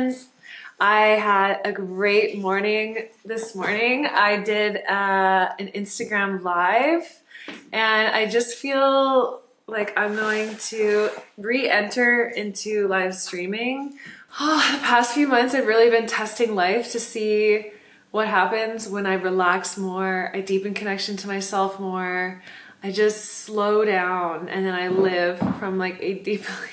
friends. I had a great morning this morning. I did uh, an Instagram live and I just feel like I'm going to re-enter into live streaming. Oh, the past few months I've really been testing life to see what happens when I relax more, I deepen connection to myself more, I just slow down and then I live from like a deeply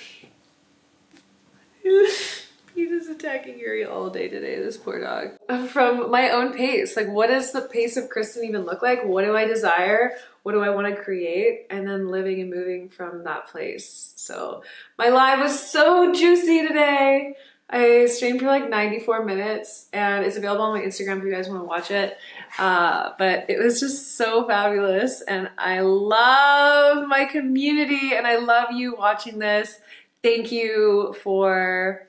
He just attacking Yuri all day today, this poor dog. From my own pace, like what does the pace of Kristen even look like? What do I desire? What do I want to create? And then living and moving from that place. So my live was so juicy today. I streamed for like 94 minutes and it's available on my Instagram if you guys want to watch it. Uh, but it was just so fabulous and I love my community and I love you watching this. Thank you for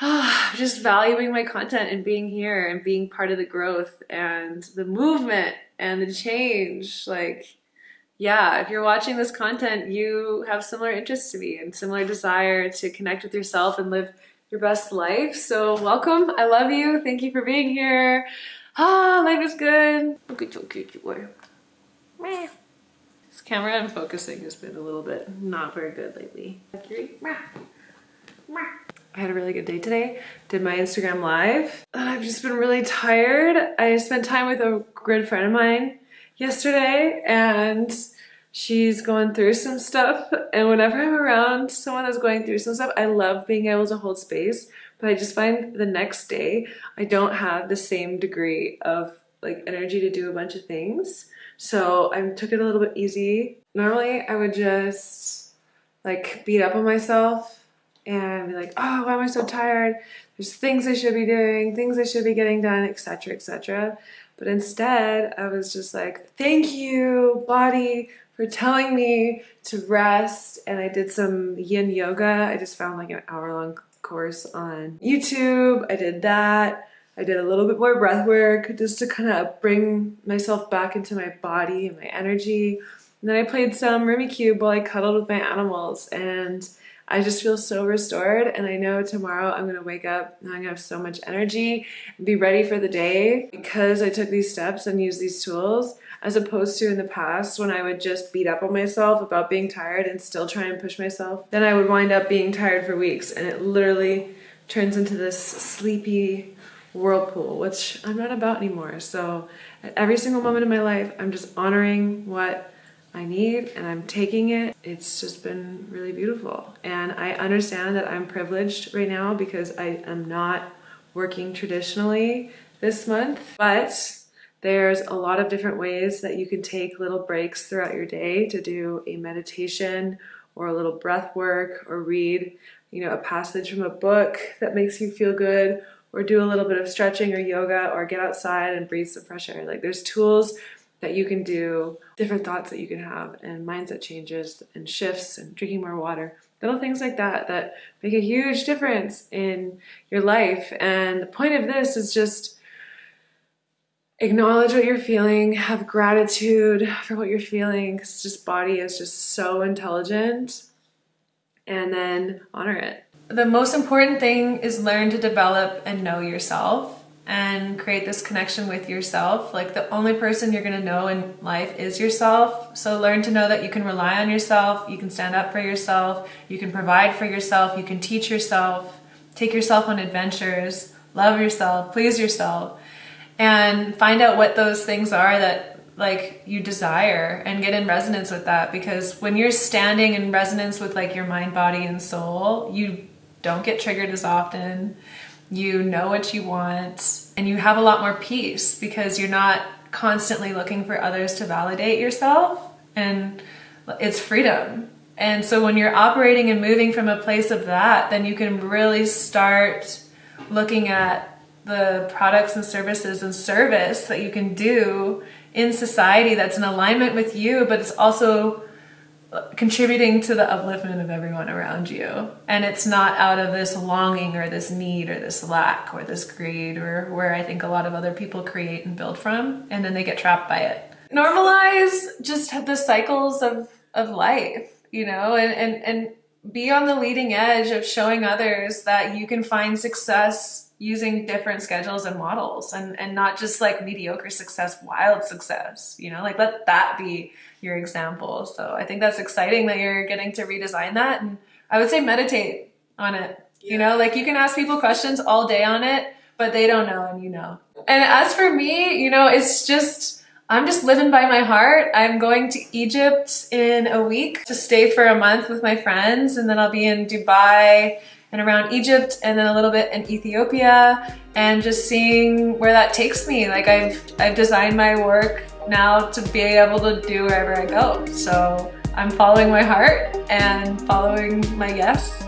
just valuing my content and being here and being part of the growth and the movement and the change. Like, yeah, if you're watching this content, you have similar interests to me and similar desire to connect with yourself and live your best life. So welcome. I love you. Thank you for being here. Ah, life is good. Look at your cute boy. This camera and focusing has been a little bit not very good lately. I had a really good day today. Did my Instagram live. I've just been really tired. I spent time with a good friend of mine yesterday and she's going through some stuff and whenever I'm around someone that's going through some stuff, I love being able to hold space, but I just find the next day I don't have the same degree of like energy to do a bunch of things. So I took it a little bit easy. Normally I would just like beat up on myself and be like, oh, why am I so tired? There's things I should be doing, things I should be getting done, etc., etc. But instead, I was just like, thank you, body, for telling me to rest. And I did some yin yoga. I just found like an hour long course on YouTube. I did that. I did a little bit more breath work just to kind of bring myself back into my body and my energy. And then I played some Rummikub while I cuddled with my animals and I just feel so restored and I know tomorrow I'm gonna wake up and I'm gonna have so much energy and be ready for the day because I took these steps and used these tools as opposed to in the past when I would just beat up on myself about being tired and still try and push myself. Then I would wind up being tired for weeks and it literally turns into this sleepy whirlpool, which I'm not about anymore. So at every single moment in my life, I'm just honoring what I need and I'm taking it. It's just been really beautiful. And I understand that I'm privileged right now because I am not working traditionally this month, but there's a lot of different ways that you can take little breaks throughout your day to do a meditation or a little breath work or read, you know, a passage from a book that makes you feel good or do a little bit of stretching or yoga or get outside and breathe some fresh air. Like there's tools that you can do, different thoughts that you can have, and mindset changes and shifts and drinking more water. Little things like that that make a huge difference in your life. And the point of this is just acknowledge what you're feeling, have gratitude for what you're feeling, because just body is just so intelligent, and then honor it. The most important thing is learn to develop and know yourself and create this connection with yourself. Like the only person you're gonna know in life is yourself. So learn to know that you can rely on yourself, you can stand up for yourself, you can provide for yourself, you can teach yourself, take yourself on adventures, love yourself, please yourself, and find out what those things are that like you desire and get in resonance with that because when you're standing in resonance with like your mind, body, and soul, you don't get triggered as often you know what you want, and you have a lot more peace because you're not constantly looking for others to validate yourself and it's freedom. And so when you're operating and moving from a place of that, then you can really start looking at the products and services and service that you can do in society that's in alignment with you, but it's also contributing to the upliftment of everyone around you. And it's not out of this longing or this need or this lack or this greed or where I think a lot of other people create and build from and then they get trapped by it. Normalize just the cycles of, of life, you know, and, and, and be on the leading edge of showing others that you can find success using different schedules and models and, and not just like mediocre success, wild success, you know, like let that be your example. So I think that's exciting that you're getting to redesign that. And I would say meditate on it. Yeah. You know, like you can ask people questions all day on it, but they don't know and you know. And as for me, you know, it's just, I'm just living by my heart. I'm going to Egypt in a week to stay for a month with my friends and then I'll be in Dubai and around Egypt and then a little bit in Ethiopia and just seeing where that takes me. Like I've, I've designed my work now to be able to do wherever I go. So I'm following my heart and following my yes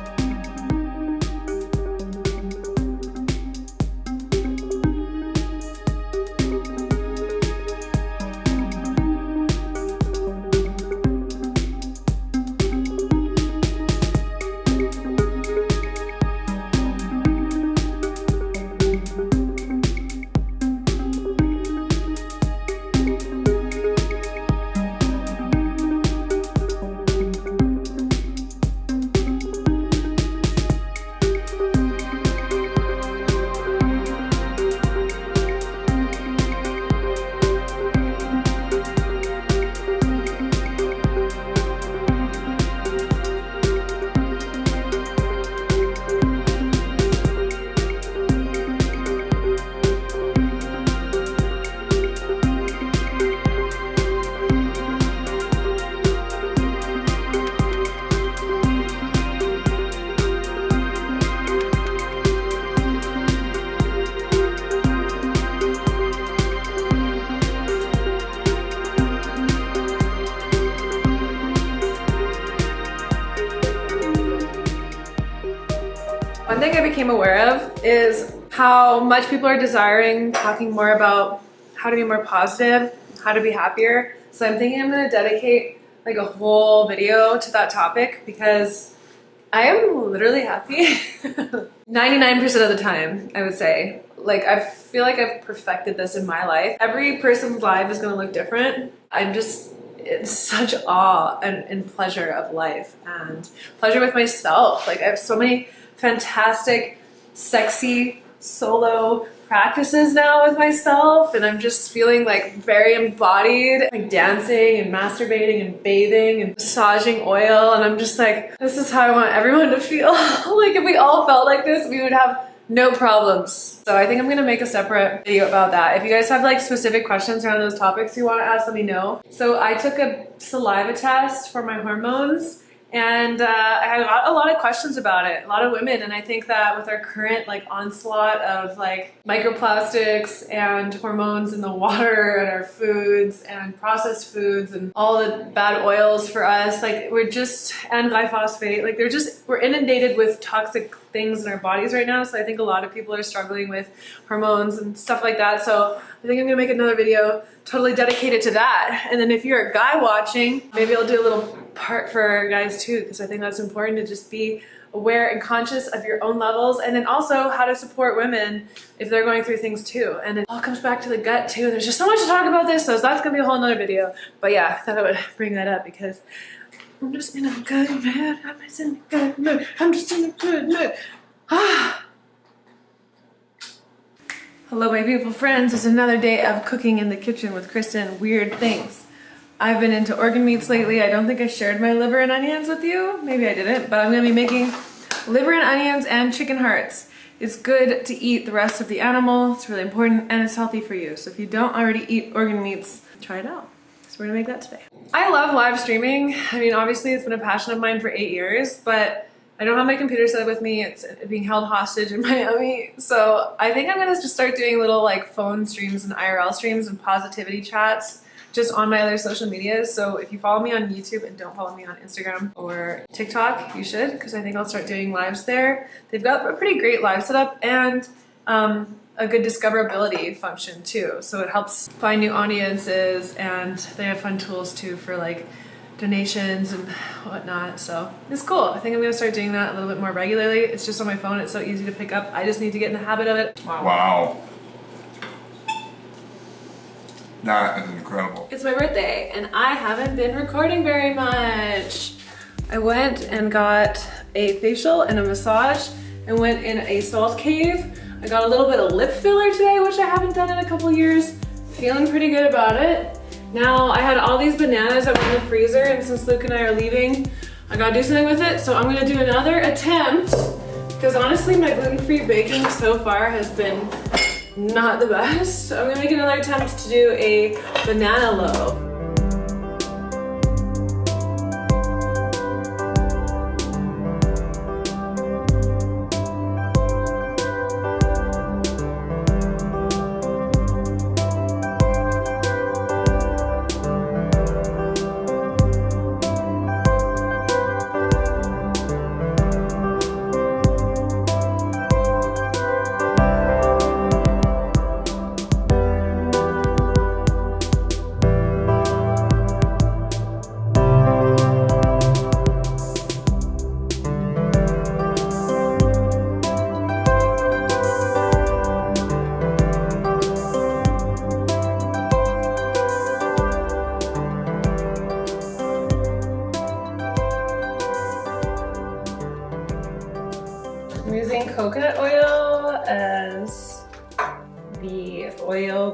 aware of is how much people are desiring talking more about how to be more positive, how to be happier. So I'm thinking I'm gonna dedicate like a whole video to that topic because I am literally happy 99% of the time, I would say. Like, I feel like I've perfected this in my life. Every person's life is gonna look different. I'm just in such awe and, and pleasure of life and pleasure with myself. Like, I have so many fantastic, sexy solo practices now with myself and I'm just feeling like very embodied, like dancing and masturbating and bathing and massaging oil and I'm just like, this is how I want everyone to feel. like if we all felt like this, we would have no problems. So I think I'm gonna make a separate video about that. If you guys have like specific questions around those topics you wanna ask, let me know. So I took a saliva test for my hormones and uh, I got a lot of questions about it, a lot of women. And I think that with our current like onslaught of like microplastics and hormones in the water and our foods and processed foods and all the bad oils for us, like we're just, and glyphosate, like they're just, we're inundated with toxic things in our bodies right now. So I think a lot of people are struggling with hormones and stuff like that. So I think I'm gonna make another video totally dedicated to that. And then if you're a guy watching, maybe I'll do a little part for guys too, because I think that's important to just be aware and conscious of your own levels and then also how to support women if they're going through things too. And it all comes back to the gut too. There's just so much to talk about this, so that's gonna be a whole nother video. But yeah, I thought I would bring that up because I'm just in a good mood. I'm just in a good mood. I'm just in a good mood. Ah. Hello, my beautiful friends. It's another day of cooking in the kitchen with Kristen. Weird things. I've been into organ meats lately. I don't think I shared my liver and onions with you. Maybe I didn't, but I'm gonna be making liver and onions and chicken hearts. It's good to eat the rest of the animal. It's really important and it's healthy for you. So if you don't already eat organ meats, try it out. We're gonna make that today. I love live streaming. I mean, obviously it's been a passion of mine for eight years, but I don't have my computer set up with me. It's uh, being held hostage in Miami. So I think I'm gonna just start doing little like phone streams and IRL streams and positivity chats just on my other social medias. So if you follow me on YouTube and don't follow me on Instagram or TikTok, you should, because I think I'll start doing lives there. They've got a pretty great live setup and um, a good discoverability function too. So it helps find new audiences and they have fun tools too for like donations and whatnot. So it's cool. I think I'm gonna start doing that a little bit more regularly. It's just on my phone. It's so easy to pick up. I just need to get in the habit of it. Wow. Wow. That is incredible. It's my birthday and I haven't been recording very much. I went and got a facial and a massage and went in a salt cave. I got a little bit of lip filler today, which I haven't done in a couple years. Feeling pretty good about it. Now I had all these bananas that were in the freezer and since Luke and I are leaving, I gotta do something with it. So I'm gonna do another attempt because honestly my gluten-free baking so far has been not the best. I'm gonna make another attempt to do a banana loaf.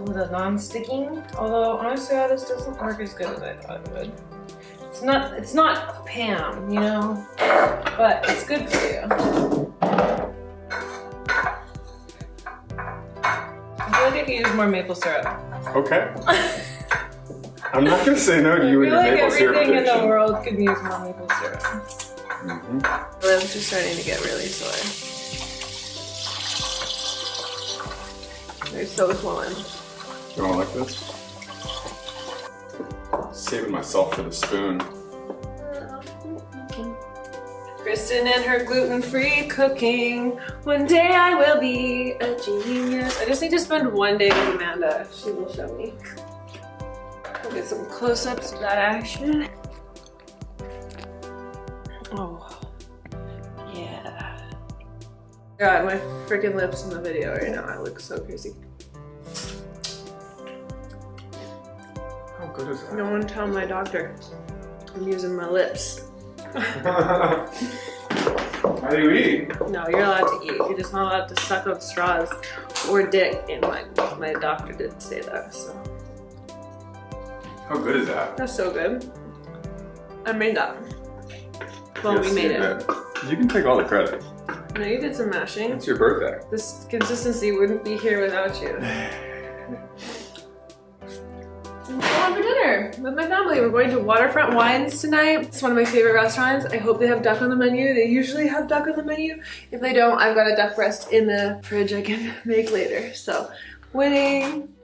For the non-sticking. Although honestly, this doesn't work as good as I thought it would. It's not, it's not Pam, you know, but it's good for you. I feel like I could use more maple syrup. Okay. I'm not gonna say no to you and your I feel like maple syrup everything in the world could use more maple syrup. Mhm. My lips are starting to get really sore. They're so swollen. Want like this? Saving myself for the spoon. Kristen and her gluten-free cooking. One day I will be a genius. I just need to spend one day with Amanda. She will show me. We'll get some close-ups of that action. Oh, yeah. God, my freaking lips in the video right now. I look so crazy. Good is No one tell my doctor. I'm using my lips. How do you eat? No, you're allowed to eat. You're just not allowed to suck on straws or dick. And my, my doctor did say that, so. How good is that? That's so good. I made that. Well, Yes, we made it. did. You can take all the credit. No, you did some mashing. It's your birthday. This consistency wouldn't be here without you. Dinner with my family. We're going to Waterfront Wines tonight. It's one of my favorite restaurants. I hope they have duck on the menu. They usually have duck on the menu. If they don't, I've got a duck breast in the fridge I can make later. So, winning.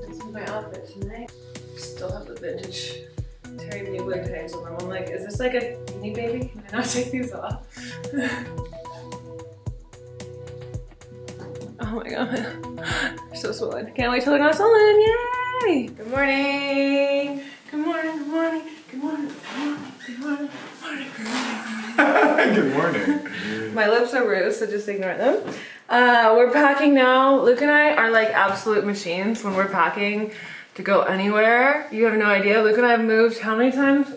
This is my outfit tonight. Still have the vintage Thierry Mugler tags them. I'm like, is this like a beanie baby? Can I not take these off? my so swollen. Can't wait till they're not swollen. Yay! Good morning. Good morning, good morning, good morning, good morning, good morning, good morning, good morning. My lips are bruised, so just ignore them. Uh, we're packing now. Luke and I are like absolute machines when we're packing to go anywhere. You have no idea. Luke and I have moved how many times?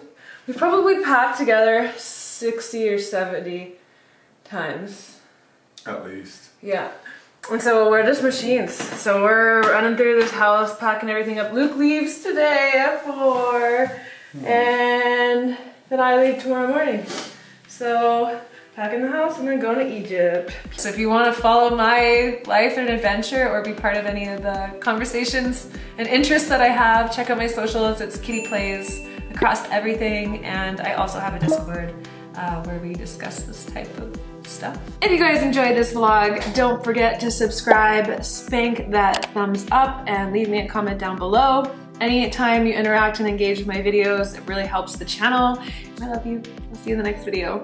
We've probably packed together 60 or 70 times. At least. Yeah. And so we're just machines. So we're running through this house, packing everything up. Luke leaves today at four, and then I leave tomorrow morning. So packing the house and then going to Egypt. So if you want to follow my life and adventure or be part of any of the conversations and interests that I have, check out my socials. It's Kitty Plays across everything, and I also have a Discord uh, where we discuss this type of stuff. If you guys enjoyed this vlog, don't forget to subscribe, spank that thumbs up, and leave me a comment down below. Anytime you interact and engage with my videos, it really helps the channel. I love you. I'll see you in the next video.